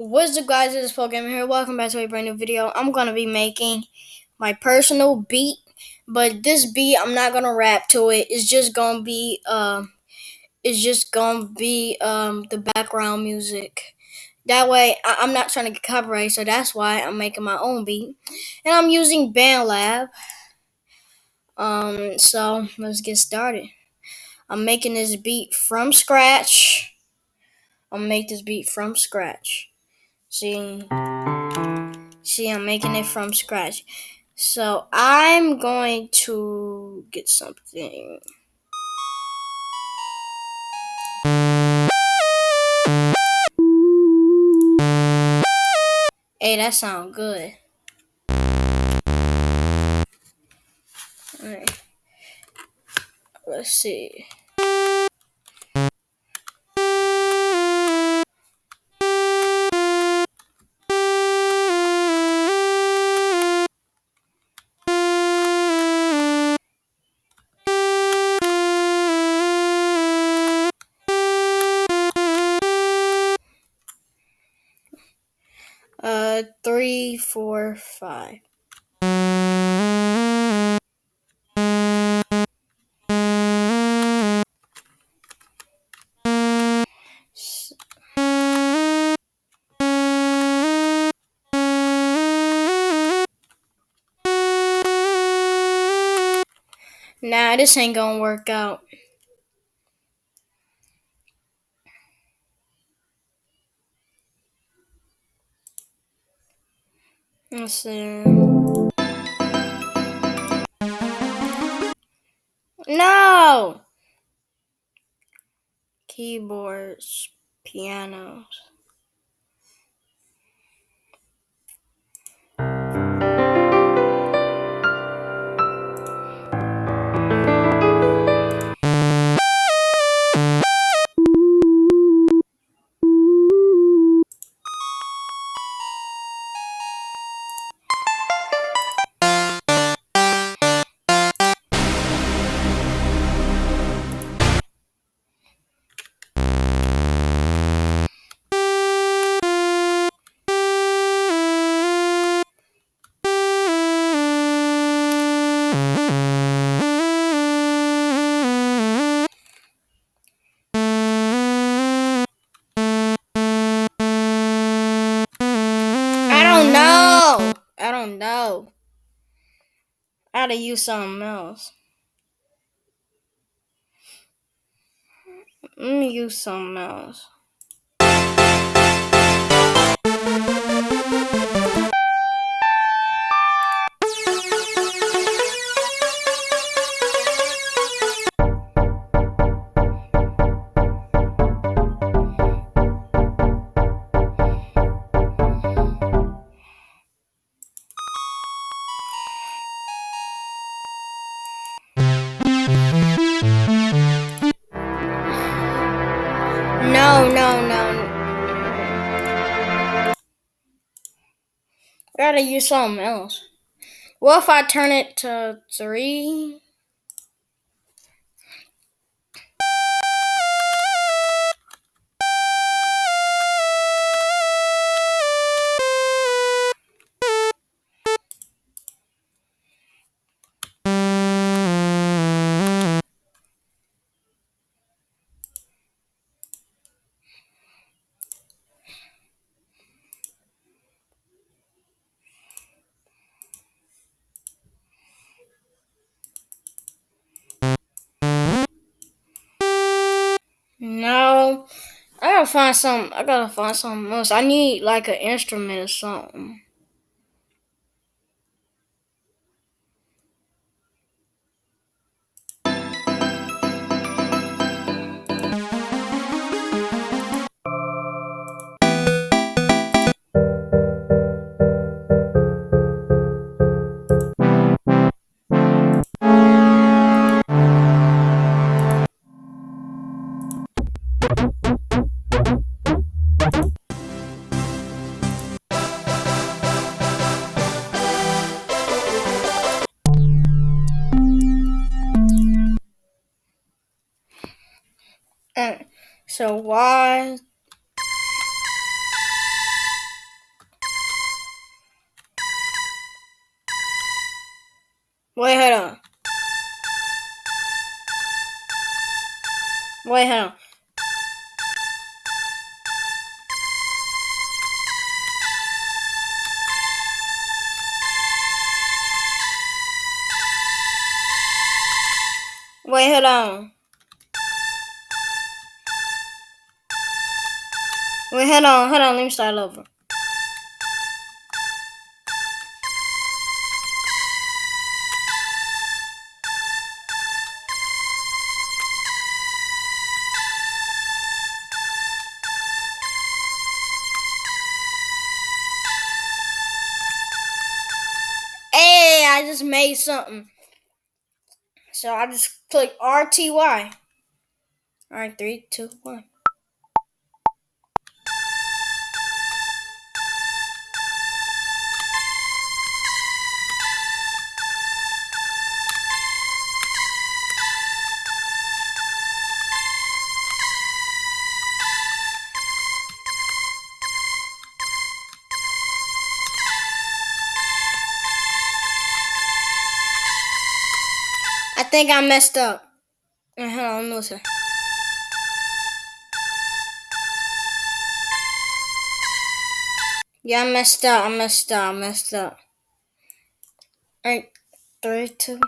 What's up guys, it's Pokemon here. Welcome back to a brand new video. I'm gonna be making my personal beat, but this beat I'm not gonna rap to it. It's just gonna be um it's just gonna be um the background music. That way I- am not trying to get copyright, so that's why I'm making my own beat. And I'm using BandLab. Um so let's get started. I'm making this beat from scratch. I'll make this beat from scratch. See, see, I'm making it from scratch. So I'm going to get something. Hey, that sounds good. Alright. Let's see. Five. Nah, this ain't gonna work out. Let's see. No! Keyboards, pianos. Gotta use something else. Let me use something else. Use something else. What if I turn it to three? Gotta find some. I gotta find something else. I need like an instrument or something. And So why Wait, hold on. Wait, hold on. Wait, hold on. Wait, hold on, hold on. Let me start over. Hey, I just made something. So I just click RTY. Alright, three, two, one. Think I messed up. Uh, Hold on, listen. Yeah, I messed up. I messed up. I messed up. Alright, three, two.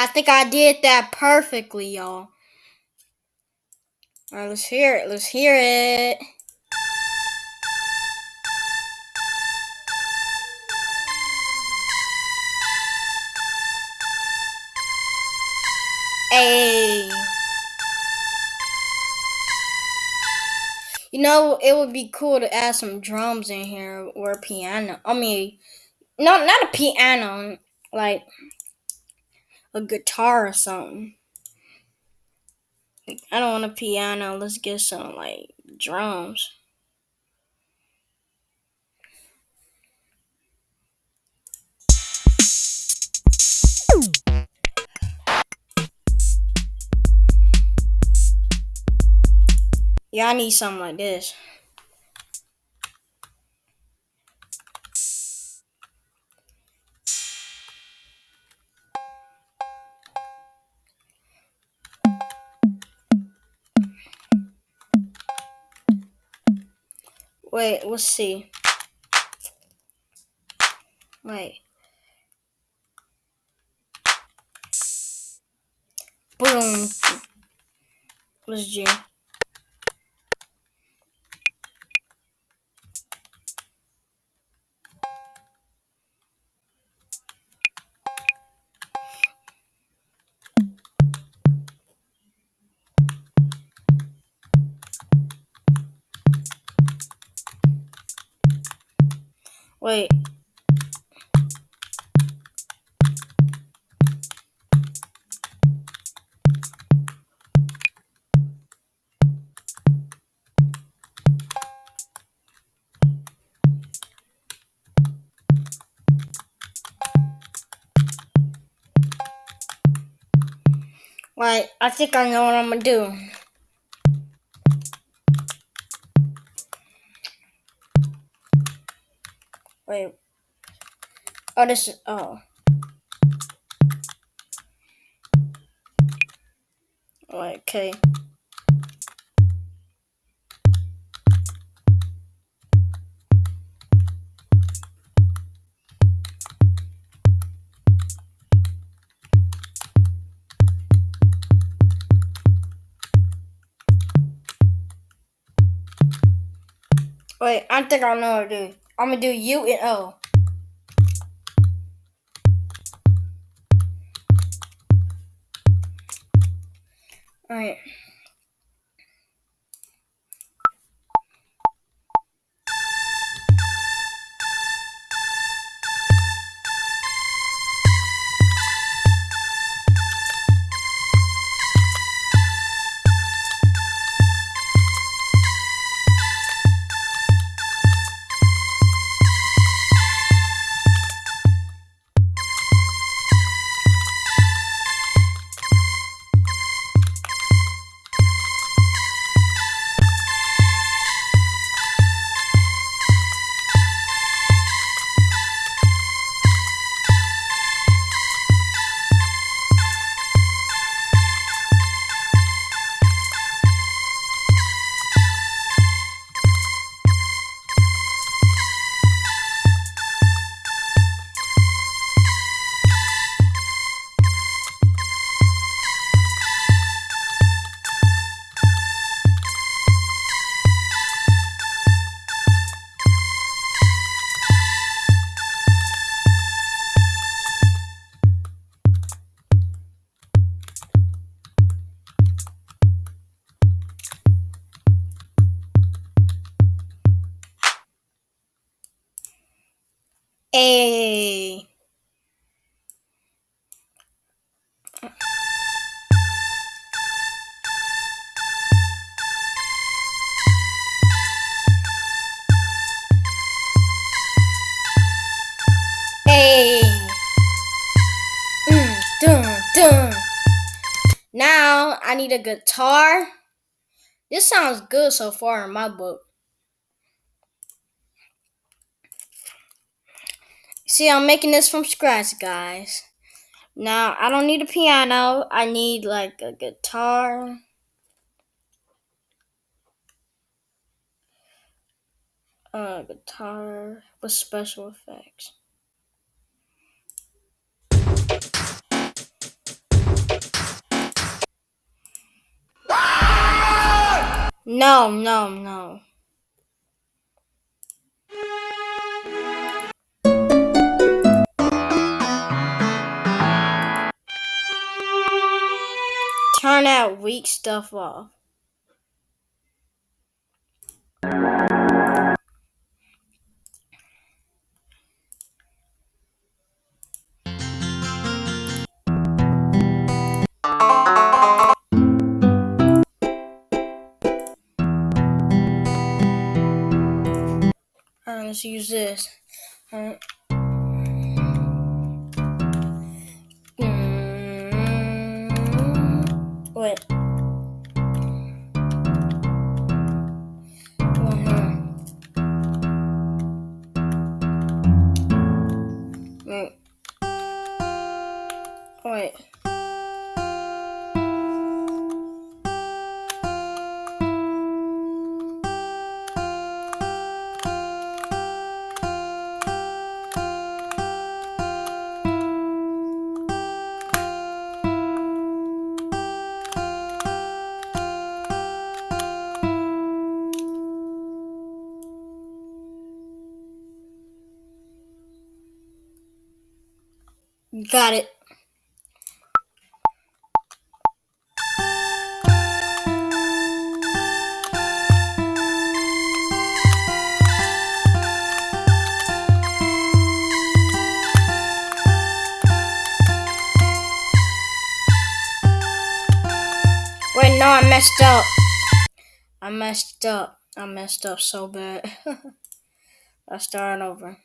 I think I did that perfectly, y'all. Alright, let's hear it. Let's hear it. Hey. You know, it would be cool to add some drums in here or piano. I mean, no, not a piano, like a guitar or something. I don't want a piano. Let's get some like drums. Yeah, I need something like this. Wait, let's see. Wait. Boom. Let's G. Wait. Wait, I think I know what I'm gonna do. Wait. Oh, this is. Oh. Okay. Wait, I think I know what to do. I'm gonna do U and O. Alright. A. A. Mm, dun, dun. Now I need a guitar. This sounds good so far in my book. See, I'm making this from scratch, guys. Now I don't need a piano. I need like a guitar. A guitar with special effects. No, no, no. Turn that weak stuff off. Alright, let's use this. Alright. Wait. Got it. Wait, no, I messed up. I messed up. I messed up so bad. Let's start over.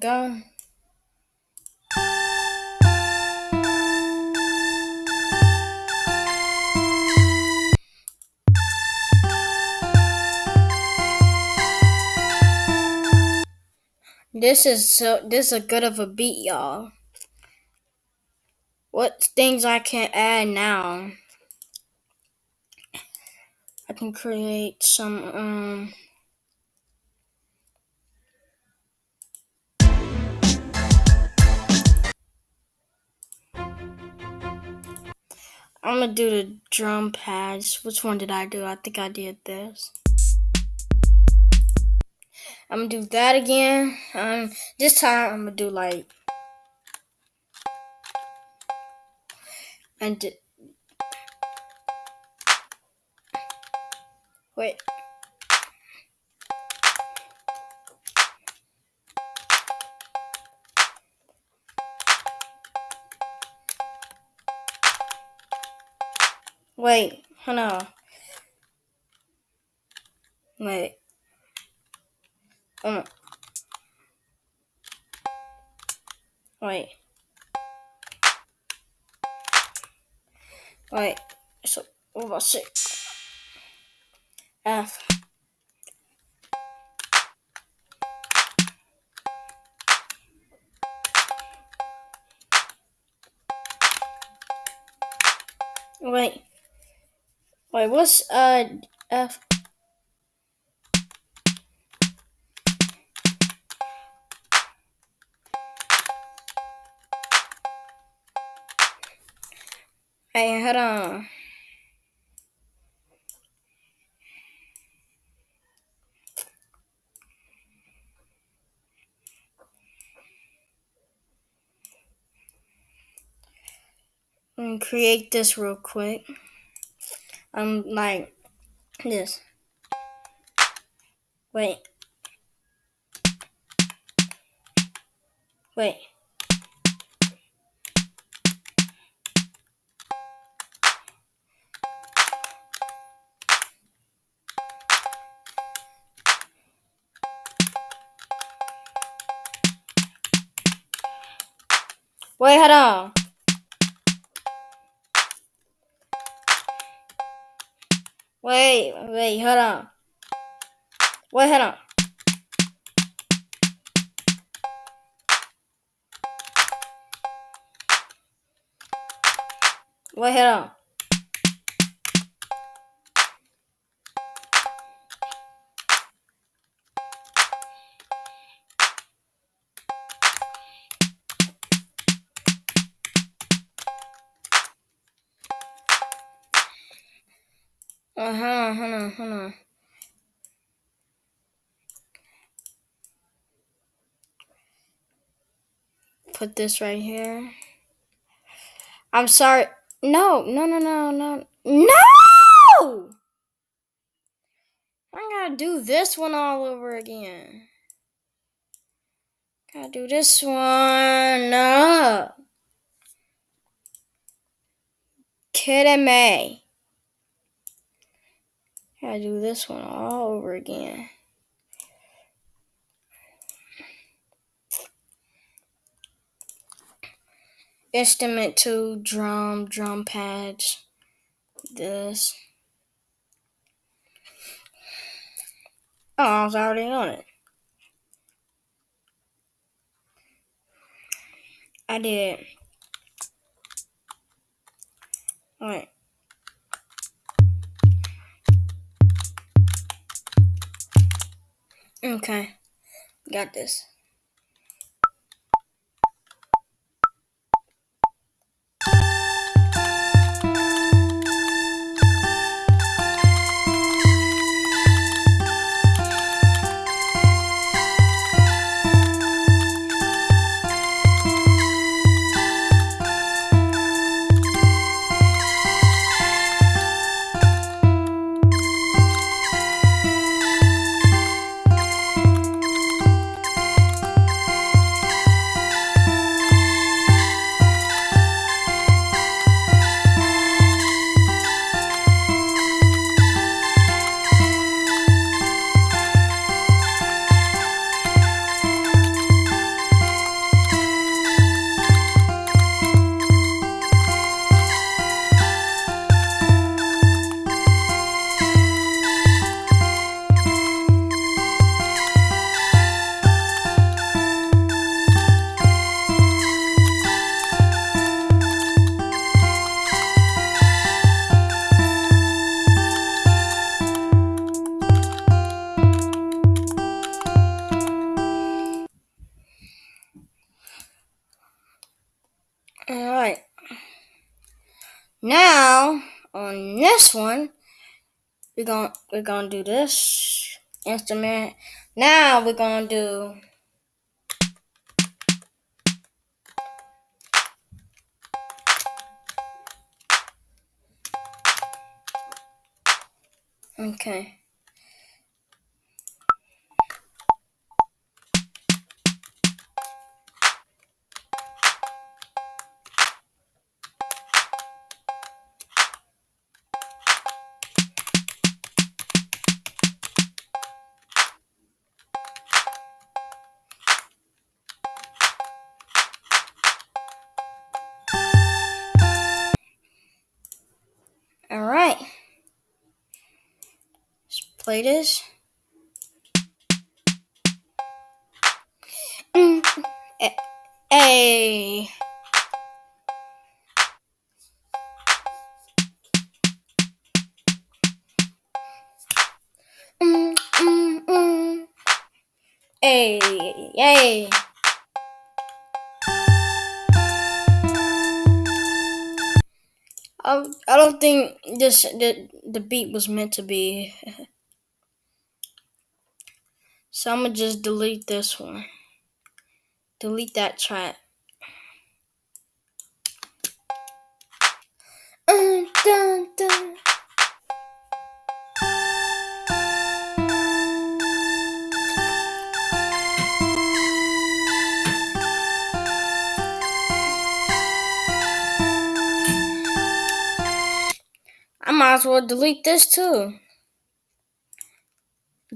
Go. This is so this is a good of a beat, y'all. What things I can add now? I can create some um I'm gonna do the drum pads. Which one did I do? I think I did this. I'm gonna do that again. Um, this time I'm gonna do like and wait. Wait, hold on. Wait. Um. Wait. Wait. So what about six? F. Wait. Wait, what's uh F? Hey, hold on. Create this real quick. Um, like this. Wait. Wait. Wait, hold on. Wait, wait, hold on. Wait, hold on. Wait, hold on. Uh huh, hold on, hold on. Put this right here. I'm sorry. No, no, no, no, no. No! I gotta do this one all over again. Gotta do this one. No. Kidding me. Gotta do this one all over again. Instrument two, drum, drum pads, this. Oh, I was already on it. I did. Alright. Okay. Got this. Now on this one, we're gonna we're gonna do this instrument. Now we're gonna do Okay. All right. Let's play this. Hey. Hey, hey. I, I don't think this the the beat was meant to be. so I'm gonna just delete this one. Delete that track. Uh, dun, dun. Might as well delete this too.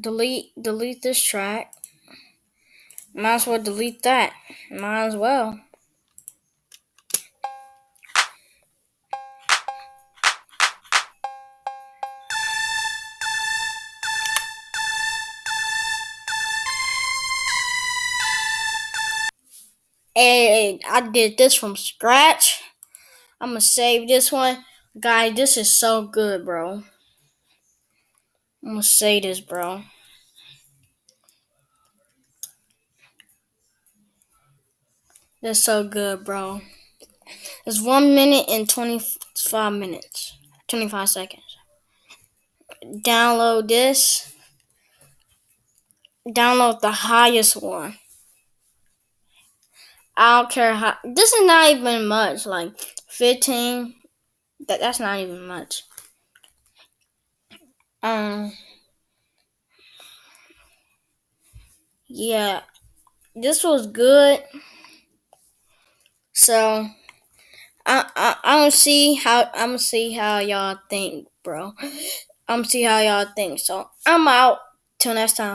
Delete delete this track. Might as well delete that. Might as well. Hey, I did this from scratch. I'm gonna save this one. Guys, this is so good, bro. I'm gonna say this, bro. That's so good, bro. It's one minute and 25 minutes. 25 seconds. Download this. Download the highest one. I don't care how. This is not even much. Like 15. That that's not even much. Um. Yeah, this was good. So I, I I don't see how I'm gonna see how y'all think, bro. I'm see how y'all think. So I'm out. Till next time.